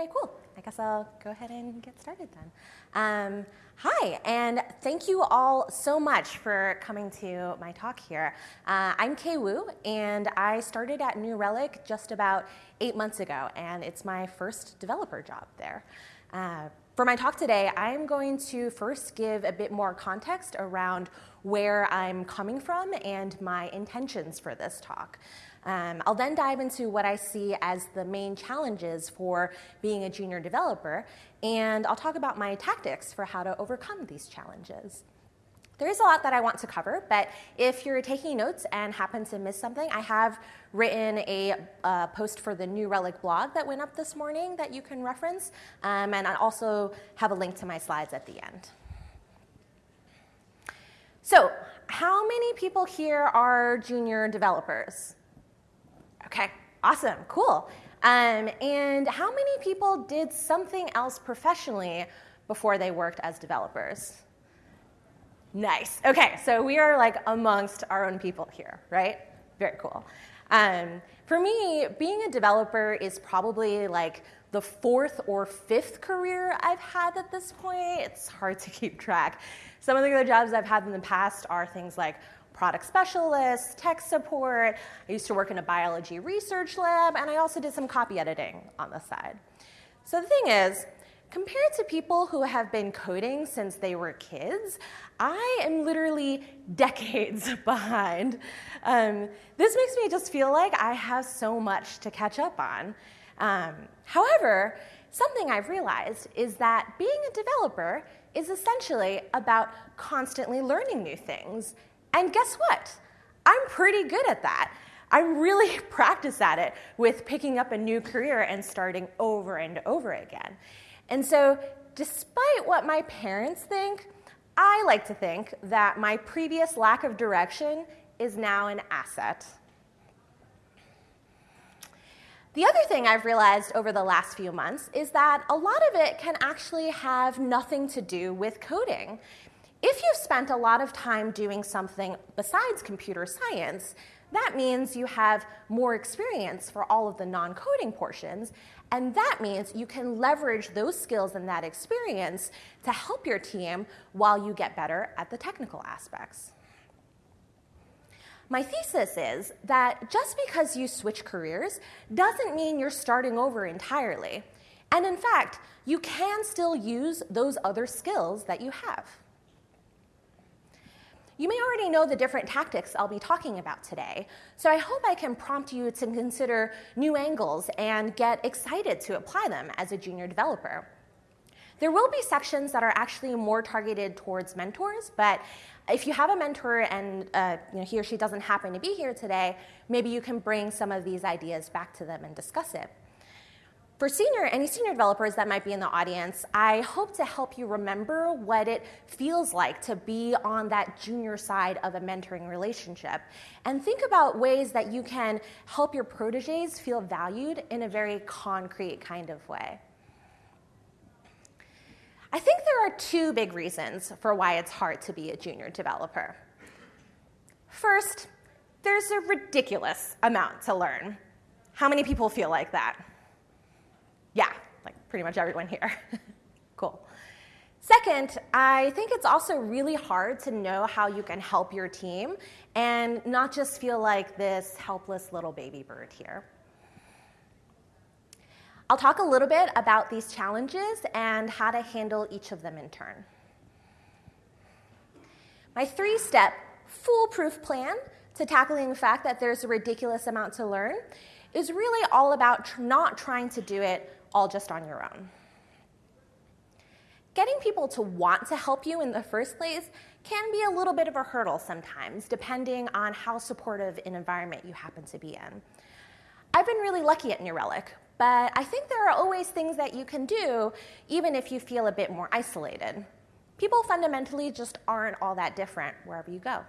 Okay, cool. I guess I'll go ahead and get started then. Um, hi, and thank you all so much for coming to my talk here. Uh, I'm Kay Wu, and I started at New Relic just about eight months ago, and it's my first developer job there. Uh, for my talk today, I'm going to first give a bit more context around where I'm coming from and my intentions for this talk. Um, I'll then dive into what I see as the main challenges for being a junior developer, and I'll talk about my tactics for how to overcome these challenges. There is a lot that I want to cover, but if you're taking notes and happen to miss something, I have written a uh, post for the New Relic blog that went up this morning that you can reference, um, and I also have a link to my slides at the end. So, how many people here are junior developers? Okay, awesome, cool. Um, and how many people did something else professionally before they worked as developers? Nice. Okay, so we are like amongst our own people here, right? Very cool. Um, for me, being a developer is probably like the fourth or fifth career I've had at this point. It's hard to keep track. Some of the other jobs I've had in the past are things like product specialist, tech support. I used to work in a biology research lab, and I also did some copy editing on the side. So the thing is, compared to people who have been coding since they were kids, I am literally decades behind. Um, this makes me just feel like I have so much to catch up on. Um, however, something I've realized is that being a developer is essentially about constantly learning new things and guess what? I'm pretty good at that. I'm really practiced at it with picking up a new career and starting over and over again. And so, despite what my parents think, I like to think that my previous lack of direction is now an asset. The other thing I've realized over the last few months is that a lot of it can actually have nothing to do with coding. If you've spent a lot of time doing something besides computer science, that means you have more experience for all of the non coding portions, and that means you can leverage those skills and that experience to help your team while you get better at the technical aspects. My thesis is that just because you switch careers doesn't mean you're starting over entirely. And in fact, you can still use those other skills that you have. You may already know the different tactics I'll be talking about today, so I hope I can prompt you to consider new angles and get excited to apply them as a junior developer. There will be sections that are actually more targeted towards mentors, but if you have a mentor and uh, you know, he or she doesn't happen to be here today, maybe you can bring some of these ideas back to them and discuss it. For senior, any senior developers that might be in the audience, I hope to help you remember what it feels like to be on that junior side of a mentoring relationship. And think about ways that you can help your proteges feel valued in a very concrete kind of way. I think there are two big reasons for why it's hard to be a junior developer. First, there's a ridiculous amount to learn. How many people feel like that? Yeah, like pretty much everyone here. cool. Second, I think it's also really hard to know how you can help your team and not just feel like this helpless little baby bird here. I'll talk a little bit about these challenges and how to handle each of them in turn. My three step foolproof plan to tackling the fact that there's a ridiculous amount to learn is really all about tr- not trying to do it all just on your own. Getting people to want to help you in the first place can be a little bit of a hurdle sometimes, depending on how supportive an environment you happen to be in. I've been really lucky at New Relic, but I think there are always things that you can do, even if you feel a bit more isolated. People fundamentally just aren't all that different wherever you go.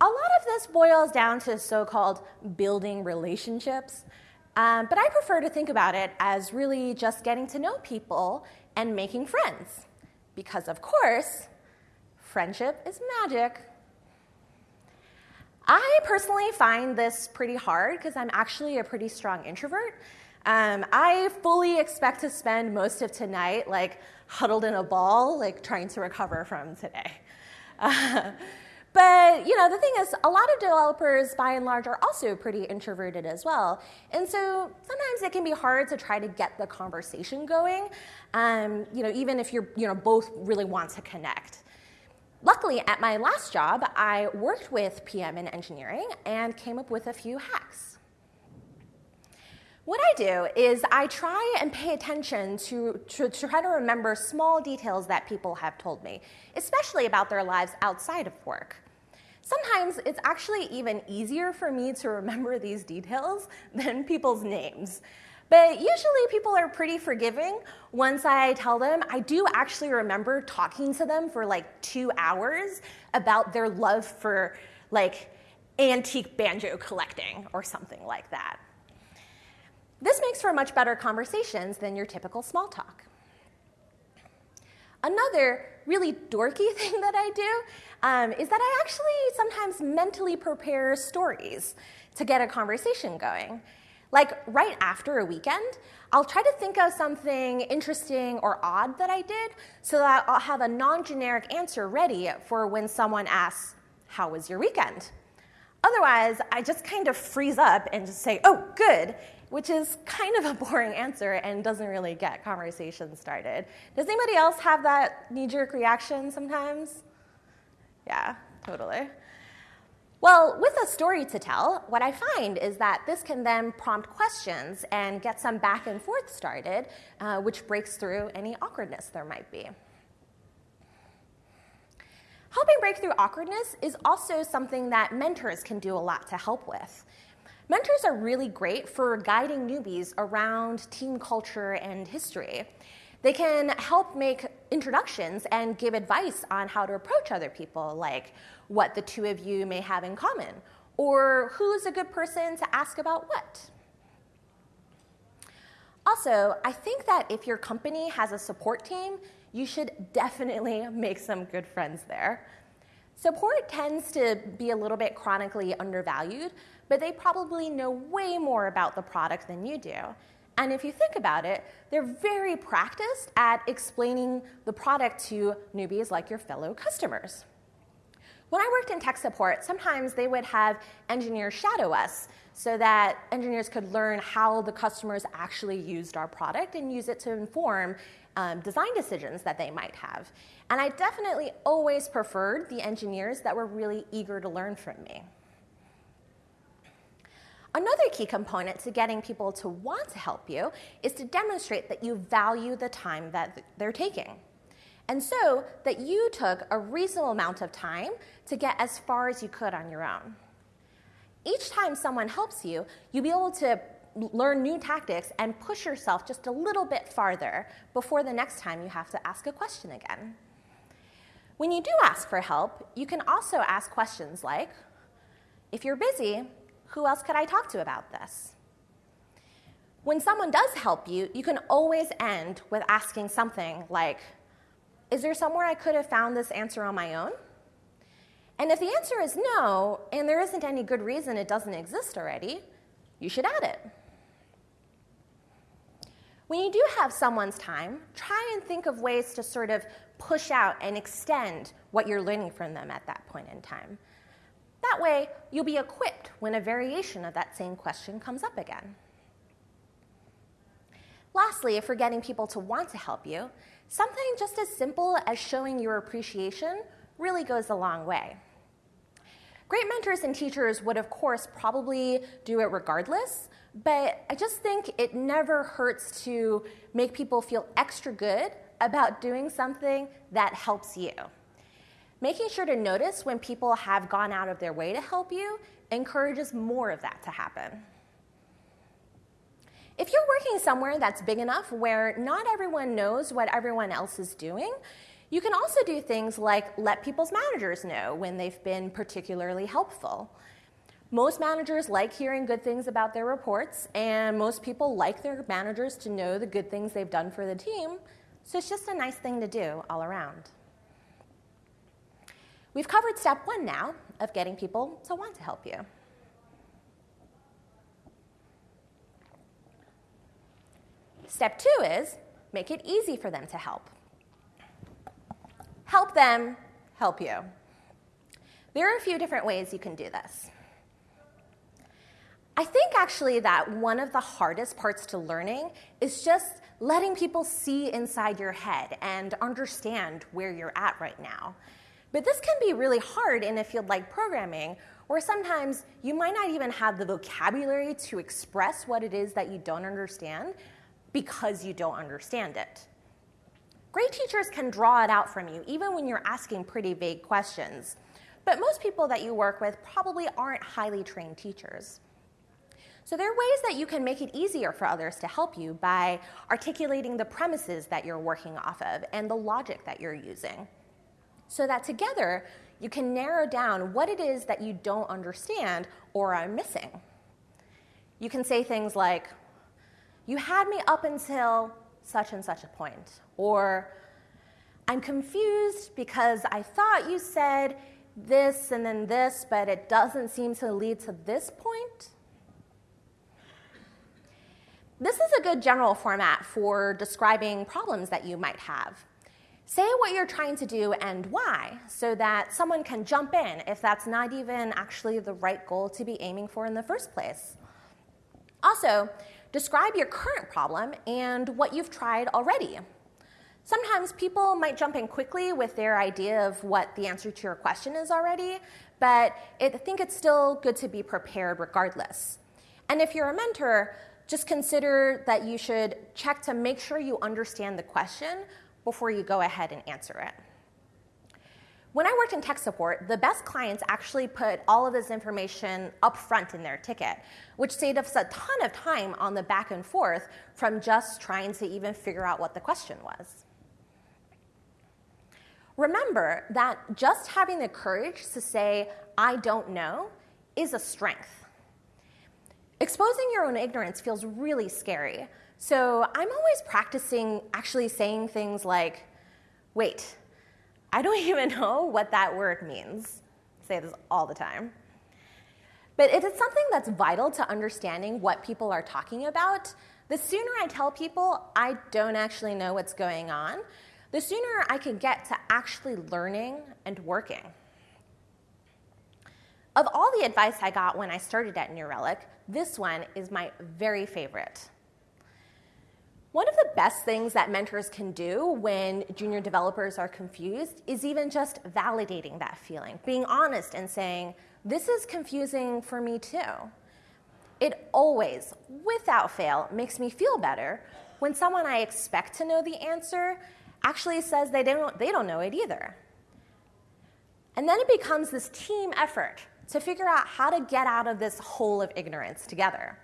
A lot of this boils down to so called building relationships. Um, but I prefer to think about it as really just getting to know people and making friends. Because, of course, friendship is magic. I personally find this pretty hard because I'm actually a pretty strong introvert. Um, I fully expect to spend most of tonight like huddled in a ball, like trying to recover from today. Uh, but you know, the thing is, a lot of developers, by and large, are also pretty introverted as well, and so sometimes it can be hard to try to get the conversation going. Um, you know, even if you're you know both really want to connect. Luckily, at my last job, I worked with PM in engineering and came up with a few hacks. What I do is I try and pay attention to, to, to, try to remember small details that people have told me, especially about their lives outside of work. Sometimes it's actually even easier for me to remember these details than people's names. But usually people are pretty forgiving once I tell them. I do actually remember talking to them for like two hours about their love for like antique banjo collecting or something like that. This makes for much better conversations than your typical small talk. Another really dorky thing that I do um, is that I actually sometimes mentally prepare stories to get a conversation going. Like right after a weekend, I'll try to think of something interesting or odd that I did so that I'll have a non generic answer ready for when someone asks, How was your weekend? Otherwise, I just kind of freeze up and just say, Oh, good, which is kind of a boring answer and doesn't really get conversation started. Does anybody else have that knee jerk reaction sometimes? Yeah, totally. Well, with a story to tell, what I find is that this can then prompt questions and get some back and forth started, uh, which breaks through any awkwardness there might be. Helping break through awkwardness is also something that mentors can do a lot to help with. Mentors are really great for guiding newbies around team culture and history. They can help make introductions and give advice on how to approach other people, like what the two of you may have in common, or who's a good person to ask about what. Also, I think that if your company has a support team, you should definitely make some good friends there. Support tends to be a little bit chronically undervalued, but they probably know way more about the product than you do. And if you think about it, they're very practiced at explaining the product to newbies like your fellow customers. When I worked in tech support, sometimes they would have engineers shadow us so that engineers could learn how the customers actually used our product and use it to inform um, design decisions that they might have. And I definitely always preferred the engineers that were really eager to learn from me. Another key component to getting people to want to help you is to demonstrate that you value the time that they're taking. And so that you took a reasonable amount of time to get as far as you could on your own. Each time someone helps you, you'll be able to learn new tactics and push yourself just a little bit farther before the next time you have to ask a question again. When you do ask for help, you can also ask questions like If you're busy, who else could I talk to about this? When someone does help you, you can always end with asking something like, Is there somewhere I could have found this answer on my own? And if the answer is no, and there isn't any good reason it doesn't exist already, you should add it. When you do have someone's time, try and think of ways to sort of push out and extend what you're learning from them at that point in time. That way, you'll be equipped when a variation of that same question comes up again. Lastly, if we're getting people to want to help you, something just as simple as showing your appreciation really goes a long way. Great mentors and teachers would, of course, probably do it regardless, but I just think it never hurts to make people feel extra good about doing something that helps you. Making sure to notice when people have gone out of their way to help you encourages more of that to happen. If you're working somewhere that's big enough where not everyone knows what everyone else is doing, you can also do things like let people's managers know when they've been particularly helpful. Most managers like hearing good things about their reports, and most people like their managers to know the good things they've done for the team, so it's just a nice thing to do all around. We've covered step one now of getting people to want to help you. Step two is make it easy for them to help. Help them help you. There are a few different ways you can do this. I think actually that one of the hardest parts to learning is just letting people see inside your head and understand where you're at right now. But this can be really hard in a field like programming, where sometimes you might not even have the vocabulary to express what it is that you don't understand because you don't understand it. Great teachers can draw it out from you, even when you're asking pretty vague questions. But most people that you work with probably aren't highly trained teachers. So there are ways that you can make it easier for others to help you by articulating the premises that you're working off of and the logic that you're using. So that together you can narrow down what it is that you don't understand or are missing. You can say things like, You had me up until such and such a point, or I'm confused because I thought you said this and then this, but it doesn't seem to lead to this point. This is a good general format for describing problems that you might have. Say what you're trying to do and why, so that someone can jump in if that's not even actually the right goal to be aiming for in the first place. Also, describe your current problem and what you've tried already. Sometimes people might jump in quickly with their idea of what the answer to your question is already, but I think it's still good to be prepared regardless. And if you're a mentor, just consider that you should check to make sure you understand the question before you go ahead and answer it. When I worked in tech support, the best clients actually put all of this information up front in their ticket, which saved us a ton of time on the back and forth from just trying to even figure out what the question was. Remember that just having the courage to say, I don't know, is a strength. Exposing your own ignorance feels really scary, so I'm always practicing actually saying things like, wait, I don't even know what that word means. I say this all the time. But if it's something that's vital to understanding what people are talking about, the sooner I tell people I don't actually know what's going on, the sooner I can get to actually learning and working. Of all the advice I got when I started at New Relic, this one is my very favorite. One of the best things that mentors can do when junior developers are confused is even just validating that feeling, being honest and saying, This is confusing for me too. It always, without fail, makes me feel better when someone I expect to know the answer actually says they don't, they don't know it either. And then it becomes this team effort to figure out how to get out of this hole of ignorance together.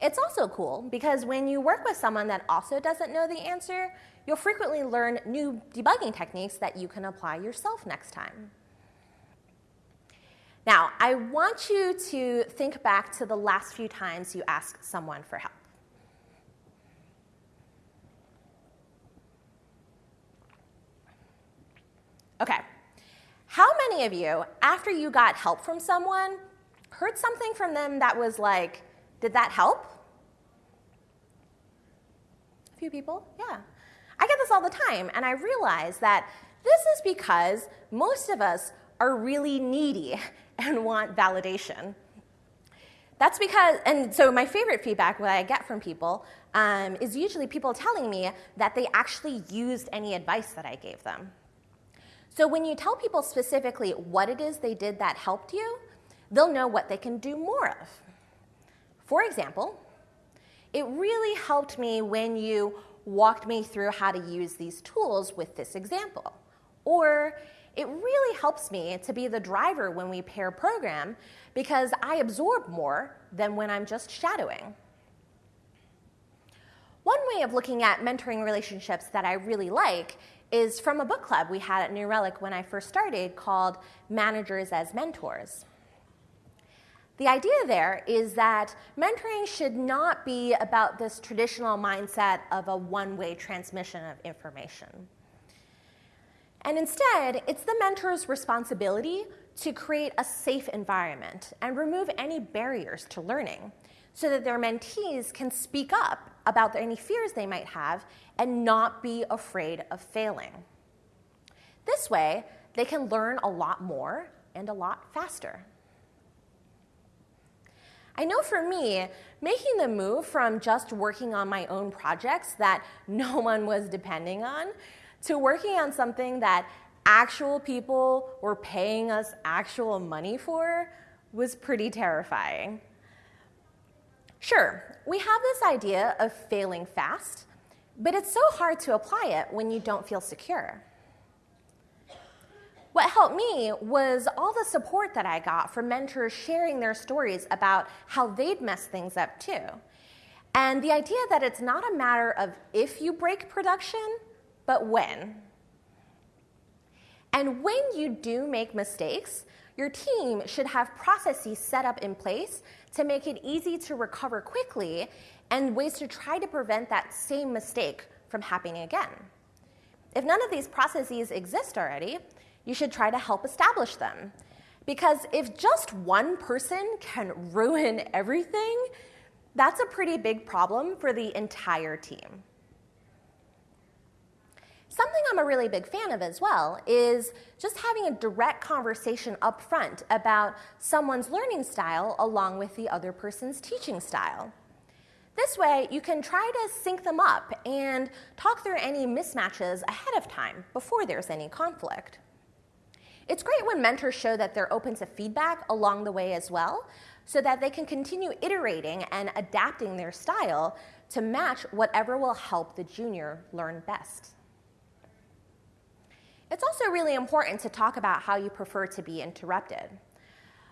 It's also cool because when you work with someone that also doesn't know the answer, you'll frequently learn new debugging techniques that you can apply yourself next time. Now, I want you to think back to the last few times you asked someone for help. Okay, how many of you, after you got help from someone, heard something from them that was like, did that help? A few people, yeah. I get this all the time, and I realize that this is because most of us are really needy and want validation. That's because, and so my favorite feedback that I get from people um, is usually people telling me that they actually used any advice that I gave them. So when you tell people specifically what it is they did that helped you, they'll know what they can do more of. For example, it really helped me when you walked me through how to use these tools with this example. Or it really helps me to be the driver when we pair program because I absorb more than when I'm just shadowing. One way of looking at mentoring relationships that I really like is from a book club we had at New Relic when I first started called Managers as Mentors. The idea there is that mentoring should not be about this traditional mindset of a one way transmission of information. And instead, it's the mentor's responsibility to create a safe environment and remove any barriers to learning so that their mentees can speak up about any fears they might have and not be afraid of failing. This way, they can learn a lot more and a lot faster. I know for me, making the move from just working on my own projects that no one was depending on to working on something that actual people were paying us actual money for was pretty terrifying. Sure, we have this idea of failing fast, but it's so hard to apply it when you don't feel secure. What helped me was all the support that I got from mentors sharing their stories about how they'd messed things up too. And the idea that it's not a matter of if you break production, but when. And when you do make mistakes, your team should have processes set up in place to make it easy to recover quickly and ways to try to prevent that same mistake from happening again. If none of these processes exist already, you should try to help establish them. Because if just one person can ruin everything, that's a pretty big problem for the entire team. Something I'm a really big fan of as well is just having a direct conversation up front about someone's learning style along with the other person's teaching style. This way, you can try to sync them up and talk through any mismatches ahead of time before there's any conflict. It's great when mentors show that they're open to feedback along the way as well, so that they can continue iterating and adapting their style to match whatever will help the junior learn best. It's also really important to talk about how you prefer to be interrupted.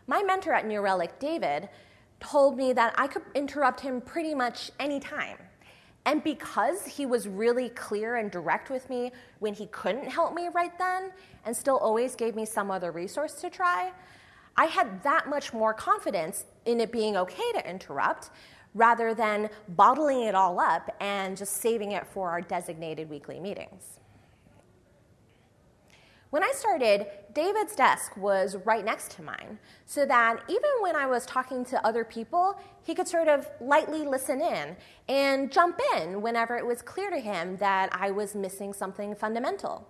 My mentor at New Relic, David, told me that I could interrupt him pretty much any time. And because he was really clear and direct with me when he couldn't help me right then and still always gave me some other resource to try, I had that much more confidence in it being okay to interrupt rather than bottling it all up and just saving it for our designated weekly meetings. When I started, David's desk was right next to mine, so that even when I was talking to other people, he could sort of lightly listen in and jump in whenever it was clear to him that I was missing something fundamental.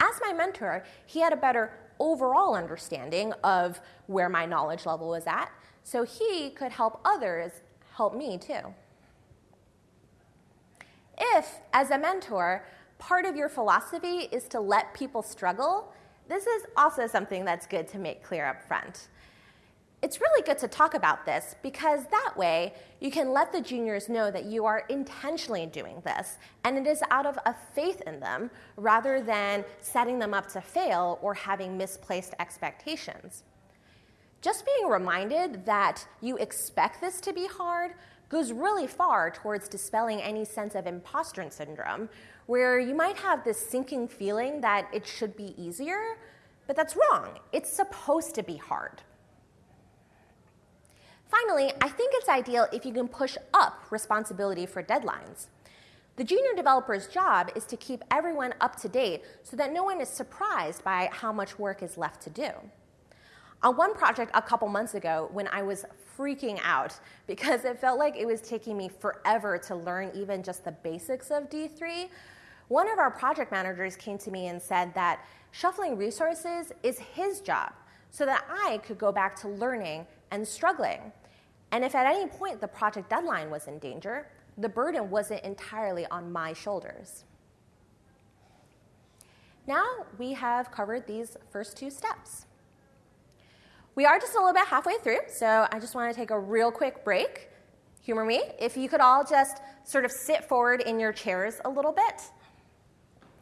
As my mentor, he had a better overall understanding of where my knowledge level was at, so he could help others help me too. If, as a mentor, part of your philosophy is to let people struggle, this is also something that's good to make clear up front. It's really good to talk about this because that way you can let the juniors know that you are intentionally doing this and it is out of a faith in them rather than setting them up to fail or having misplaced expectations. Just being reminded that you expect this to be hard goes really far towards dispelling any sense of imposter syndrome, where you might have this sinking feeling that it should be easier, but that's wrong. It's supposed to be hard. Finally, I think it's ideal if you can push up responsibility for deadlines. The junior developer's job is to keep everyone up to date so that no one is surprised by how much work is left to do. On one project a couple months ago, when I was freaking out because it felt like it was taking me forever to learn even just the basics of D3, one of our project managers came to me and said that shuffling resources is his job so that I could go back to learning and struggling. And if at any point the project deadline was in danger, the burden wasn't entirely on my shoulders. Now we have covered these first two steps. We are just a little bit halfway through, so I just want to take a real quick break. Humor me. If you could all just sort of sit forward in your chairs a little bit.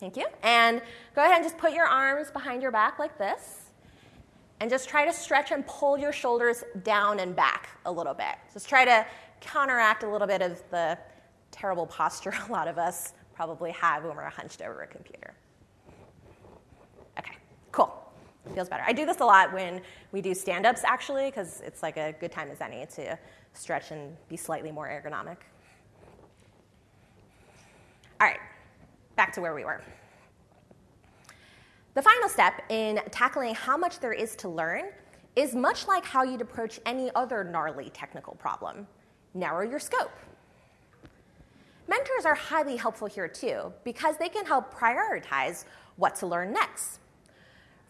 Thank you. And go ahead and just put your arms behind your back like this. And just try to stretch and pull your shoulders down and back a little bit. Just try to counteract a little bit of the terrible posture a lot of us probably have when we're hunched over a computer. Feels better. I do this a lot when we do stand ups, actually, because it's like a good time as any to stretch and be slightly more ergonomic. All right, back to where we were. The final step in tackling how much there is to learn is much like how you'd approach any other gnarly technical problem. narrow your scope. Mentors are highly helpful here too because they can help prioritize what to learn next.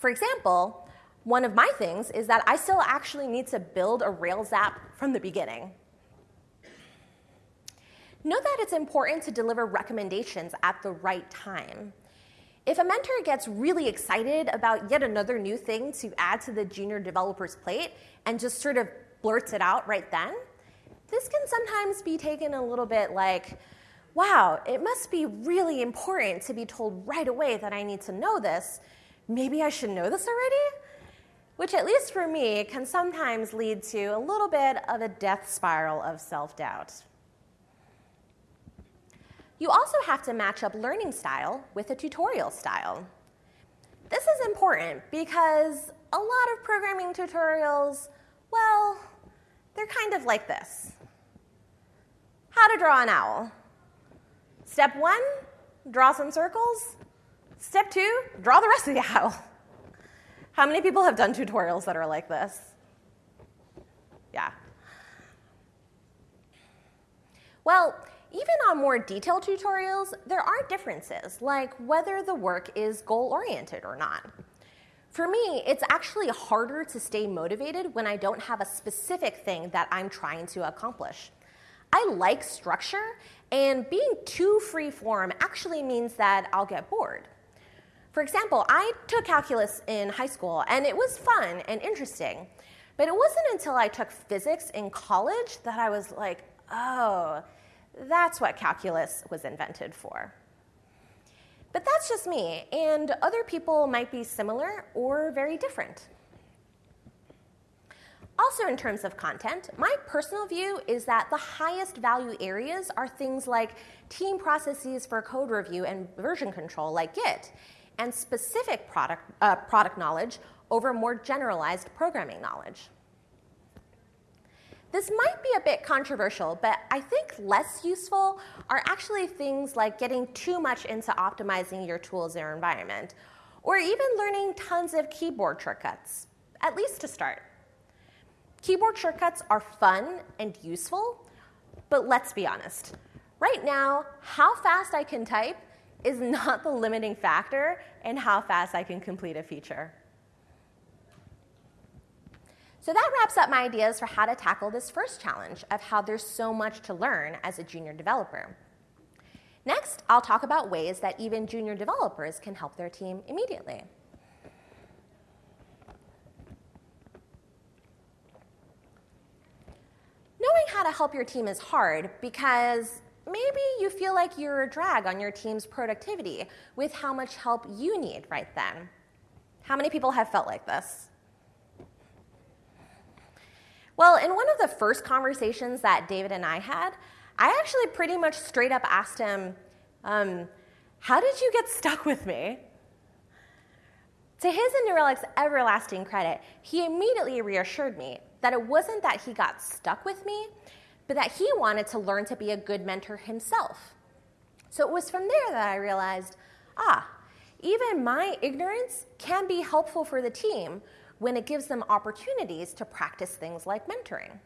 For example, one of my things is that I still actually need to build a Rails app from the beginning. Note that it's important to deliver recommendations at the right time. If a mentor gets really excited about yet another new thing to add to the junior developer's plate and just sort of blurts it out right then, this can sometimes be taken a little bit like, wow, it must be really important to be told right away that I need to know this. Maybe I should know this already? Which, at least for me, can sometimes lead to a little bit of a death spiral of self doubt. You also have to match up learning style with a tutorial style. This is important because a lot of programming tutorials, well, they're kind of like this How to draw an owl. Step one, draw some circles. Step two, draw the rest of the owl. How many people have done tutorials that are like this? Yeah. Well, even on more detailed tutorials, there are differences, like whether the work is goal oriented or not. For me, it's actually harder to stay motivated when I don't have a specific thing that I'm trying to accomplish. I like structure, and being too free form actually means that I'll get bored. For example, I took calculus in high school, and it was fun and interesting. But it wasn't until I took physics in college that I was like, oh, that's what calculus was invented for. But that's just me, and other people might be similar or very different. Also, in terms of content, my personal view is that the highest value areas are things like team processes for code review and version control, like Git, and specific product, uh, product knowledge over more generalized programming knowledge. This might be a bit controversial, but I think less useful are actually things like getting too much into optimizing your tools or environment, or even learning tons of keyboard shortcuts, at least to start. Keyboard shortcuts are fun and useful, but let's be honest. Right now, how fast I can type is not the limiting factor in how fast I can complete a feature. So that wraps up my ideas for how to tackle this first challenge of how there's so much to learn as a junior developer. Next, I'll talk about ways that even junior developers can help their team immediately. Knowing how to help your team is hard because maybe you feel like you're a drag on your team's productivity with how much help you need right then. How many people have felt like this? Well, in one of the first conversations that David and I had, I actually pretty much straight up asked him, um, How did you get stuck with me? To his and New Relic's everlasting credit, he immediately reassured me that it wasn't that he got stuck with me, but that he wanted to learn to be a good mentor himself. So it was from there that I realized ah, even my ignorance can be helpful for the team when it gives them opportunities to practice things like mentoring.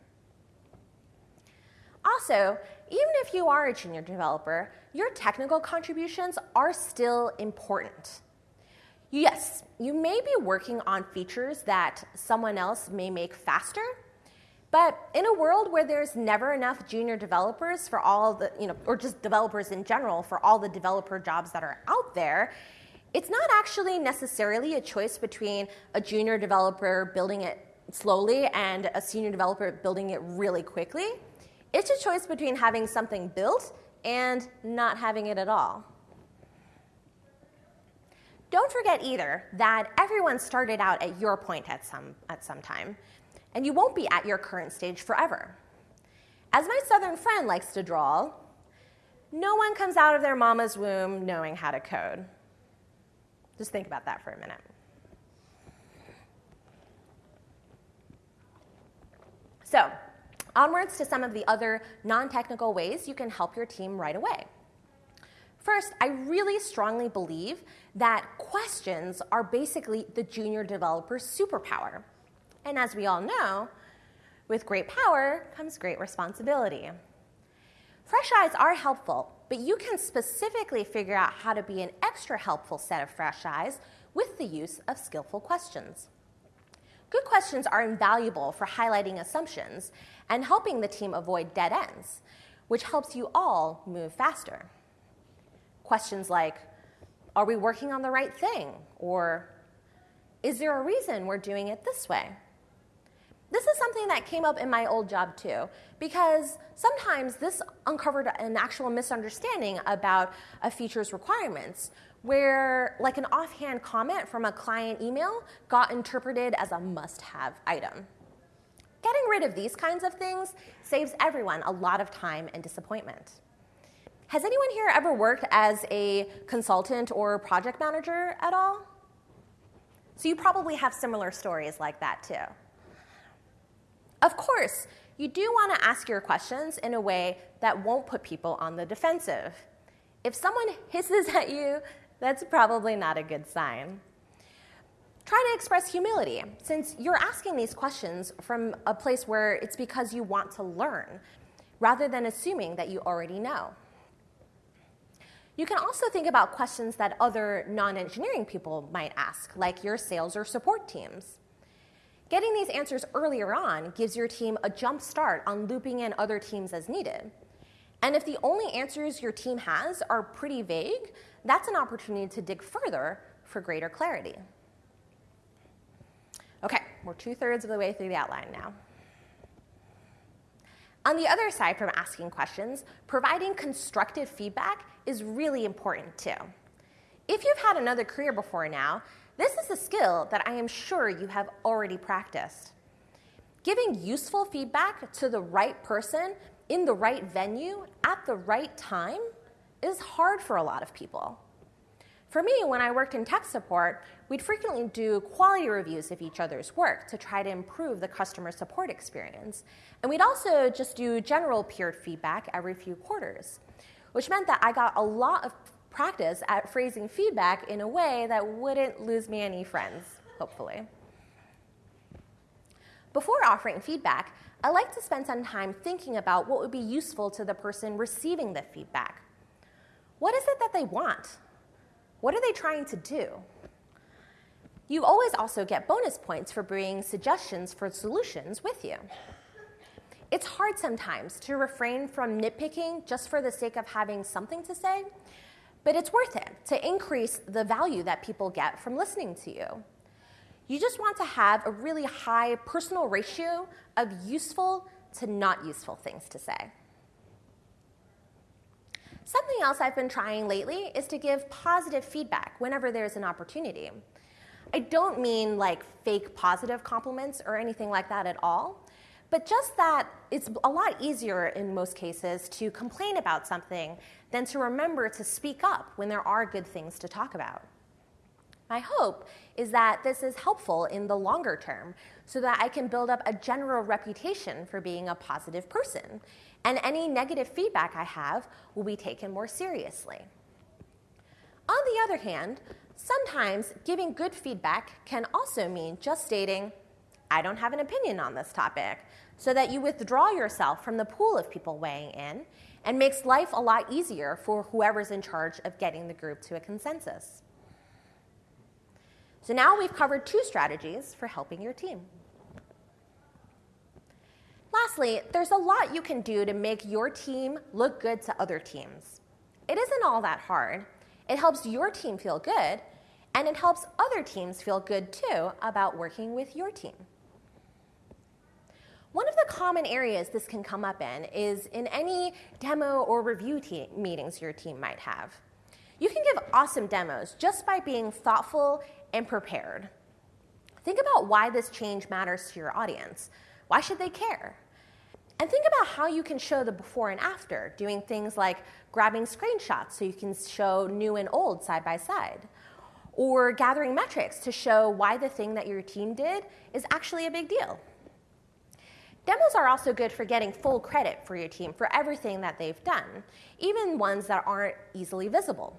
Also, even if you are a junior developer, your technical contributions are still important. Yes, you may be working on features that someone else may make faster, but in a world where there's never enough junior developers for all the, you know, or just developers in general for all the developer jobs that are out there, it's not actually necessarily a choice between a junior developer building it slowly and a senior developer building it really quickly. It's a choice between having something built and not having it at all. Don't forget either that everyone started out at your point at some, at some time, and you won't be at your current stage forever. As my southern friend likes to draw, no one comes out of their mama's womb knowing how to code. Just think about that for a minute. So, onwards to some of the other non technical ways you can help your team right away. First, I really strongly believe that questions are basically the junior developer's superpower. And as we all know, With great power comes great responsibility. Fresh eyes are helpful, but you can specifically figure out how to be an extra helpful set of fresh eyes with the use of skillful questions. Good questions are invaluable for highlighting assumptions and helping the team avoid dead ends, which helps you all move faster. Questions like, are we working on the right thing? Or, is there a reason we're doing it this way? This is something that came up in my old job too, because sometimes this uncovered an actual misunderstanding about a feature's requirements, where like an offhand comment from a client email got interpreted as a must have item. Getting rid of these kinds of things saves everyone a lot of time and disappointment. Has anyone here ever worked as a consultant or project manager at all? So you probably have similar stories like that too. Of course, you do want to ask your questions in a way that won't put people on the defensive. If someone hisses at you, that's probably not a good sign. Try to express humility, since you're asking these questions from a place where it's because you want to learn, rather than assuming that you already know. You can also think about questions that other non engineering people might ask, like your sales or support teams. Getting these answers earlier on gives your team a jump start on looping in other teams as needed. And if the only answers your team has are pretty vague, that's an opportunity to dig further for greater clarity. Okay, we're two thirds of the way through the outline now. On the other side from asking questions, providing constructive feedback is really important too. If you've had another career before now, this is a skill that I am sure you have already practiced. Giving useful feedback to the right person in the right venue at the right time is hard for a lot of people. For me, when I worked in tech support, we'd frequently do quality reviews of each other's work to try to improve the customer support experience. And we'd also just do general peer feedback every few quarters, which meant that I got a lot of practice at phrasing feedback in a way that wouldn't lose me any friends, hopefully. Before offering feedback, I like to spend some time thinking about what would be useful to the person receiving the feedback. What is it that they want? What are they trying to do? You always also get bonus points for bringing suggestions for solutions with you. It's hard sometimes to refrain from nitpicking just for the sake of having something to say but it's worth it to increase the value that people get from listening to you. You just want to have a really high personal ratio of useful to not useful things to say. Something else I've been trying lately is to give positive feedback whenever there's an opportunity. I don't mean like fake positive compliments or anything like that at all, but just that it's a lot easier in most cases to complain about something than to remember to speak up when there are good things to talk about. My hope is that this is helpful in the longer term so that I can build up a general reputation for being a positive person, and any negative feedback I have will be taken more seriously. On the other hand, sometimes giving good feedback can also mean just stating, I don't have an opinion on this topic, so that you withdraw yourself from the pool of people weighing in and makes life a lot easier for whoever's in charge of getting the group to a consensus. So now we've covered two strategies for helping your team. Lastly, there's a lot you can do to make your team look good to other teams. It isn't all that hard. It helps your team feel good, and it helps other teams feel good too about working with your team. Common areas this can come up in is in any demo or review te- meetings your team might have. You can give awesome demos just by being thoughtful and prepared. Think about why this change matters to your audience. Why should they care? And think about how you can show the before and after, doing things like grabbing screenshots so you can show new and old side by side, or gathering metrics to show why the thing that your team did is actually a big deal. Demos are also good for getting full credit for your team for everything that they've done, even ones that aren't easily visible.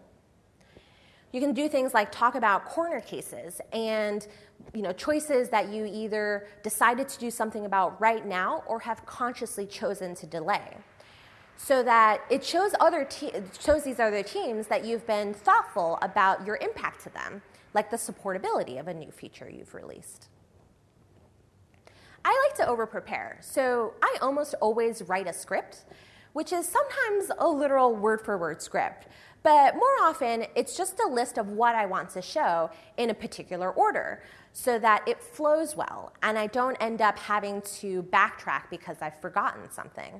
You can do things like talk about corner cases and you know, choices that you either decided to do something about right now or have consciously chosen to delay. So that it shows, other te- shows these other teams that you've been thoughtful about your impact to them, like the supportability of a new feature you've released. I like to over prepare, so I almost always write a script, which is sometimes a literal word for word script. But more often, it's just a list of what I want to show in a particular order so that it flows well and I don't end up having to backtrack because I've forgotten something.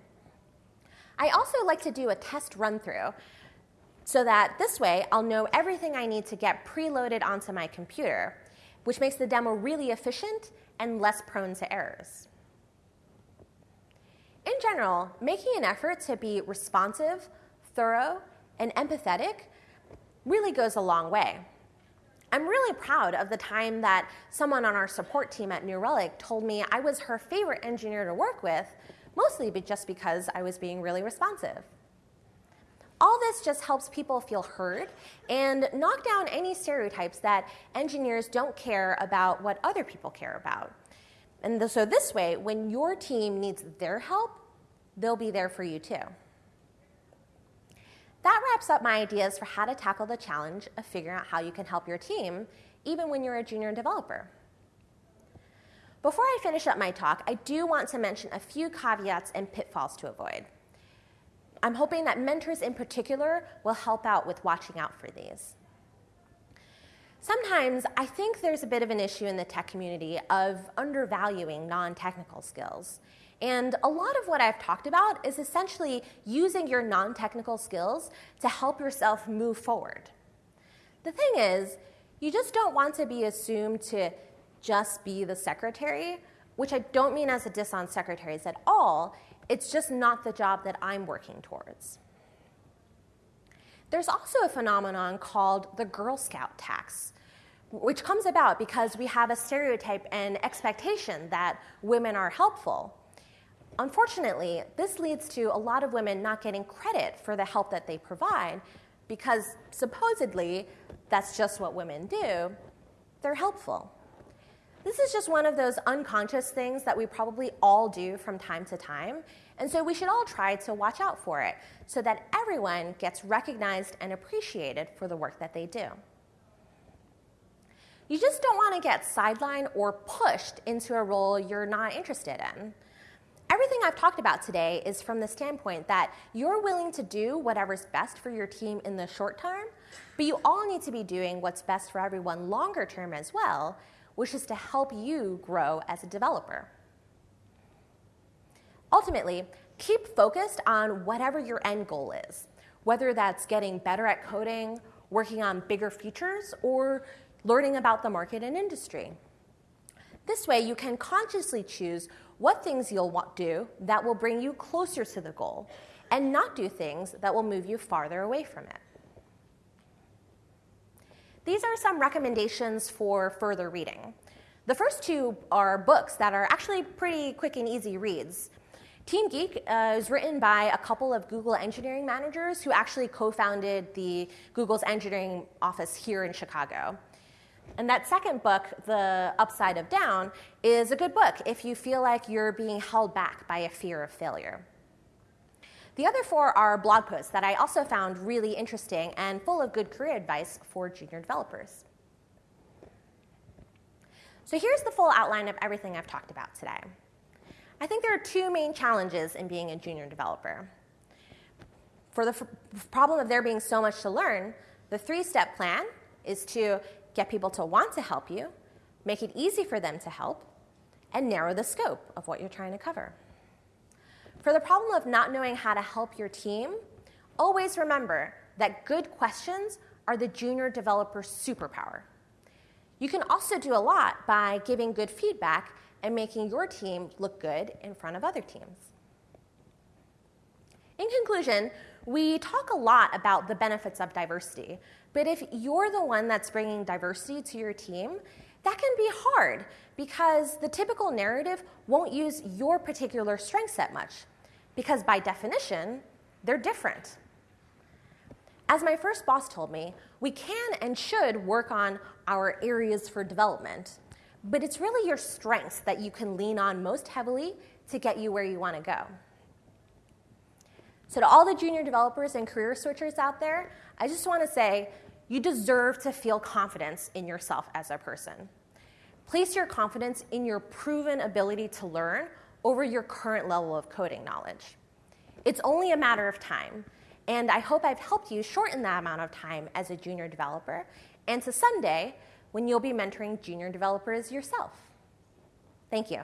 I also like to do a test run through so that this way I'll know everything I need to get preloaded onto my computer, which makes the demo really efficient and less prone to errors. In general, making an effort to be responsive, thorough, and empathetic really goes a long way. I'm really proud of the time that someone on our support team at New Relic told me I was her favorite engineer to work with, mostly just because I was being really responsive. All this just helps people feel heard and knock down any stereotypes that engineers don't care about what other people care about. And so, this way, when your team needs their help, they'll be there for you too. That wraps up my ideas for how to tackle the challenge of figuring out how you can help your team, even when you're a junior developer. Before I finish up my talk, I do want to mention a few caveats and pitfalls to avoid. I'm hoping that mentors in particular will help out with watching out for these. Sometimes I think there's a bit of an issue in the tech community of undervaluing non technical skills and a lot of what I've talked about is essentially using your non technical skills to help yourself move forward. The thing is, you just don't want to be assumed to just be the secretary, which I don't mean as a diss on secretaries at all. It's just not the job that I'm working towards. There's also a phenomenon called the Girl Scout tax, which comes about because we have a stereotype and expectation that women are helpful. Unfortunately, this leads to a lot of women not getting credit for the help that they provide because supposedly that's just what women do. They're helpful. This is just one of those unconscious things that we probably all do from time to time, and so we should all try to watch out for it so that everyone gets recognized and appreciated for the work that they do. You just don't want to get sidelined or pushed into a role you're not interested in. Everything I've talked about today is from the standpoint that you're willing to do whatever's best for your team in the short term, but you all need to be doing what's best for everyone longer term as well, which is to help you grow as a developer. Ultimately, keep focused on whatever your end goal is, whether that's getting better at coding, working on bigger features, or learning about the market and industry. This way, you can consciously choose what things you'll do that will bring you closer to the goal, and not do things that will move you farther away from it. These are some recommendations for further reading. The first two are books that are actually pretty quick and easy reads. Team Geek uh, is written by a couple of Google engineering managers who actually co founded the Google's engineering office here in Chicago. And that second book, The Upside of Down, is a good book if you feel like you're being held back by a fear of failure. The other four are blog posts that I also found really interesting and full of good career advice for junior developers. So here's the full outline of everything I've talked about today. I think there are two main challenges in being a junior developer. For the problem of there being so much to learn, the three step plan is to get people to want to help you, make it easy for them to help, and narrow the scope of what you're trying to cover. For the problem of not knowing how to help your team, always remember that good questions are the junior developer's superpower. You can also do a lot by giving good feedback and making your team look good in front of other teams. In conclusion, we talk a lot about the benefits of diversity, but if you're the one that's bringing diversity to your team, that can be hard because the typical narrative won't use your particular strength set much, because by definition, they're different. As my first boss told me, we can and should work on our areas for development, but it's really your strengths that you can lean on most heavily to get you where you want to go. So, to all the junior developers and career switchers out there, I just want to say you deserve to feel confidence in yourself as a person. Place your confidence in your proven ability to learn over your current level of coding knowledge. It's only a matter of time, and I hope I've helped you shorten that amount of time as a junior developer and to someday when you'll be mentoring junior developers yourself. Thank you.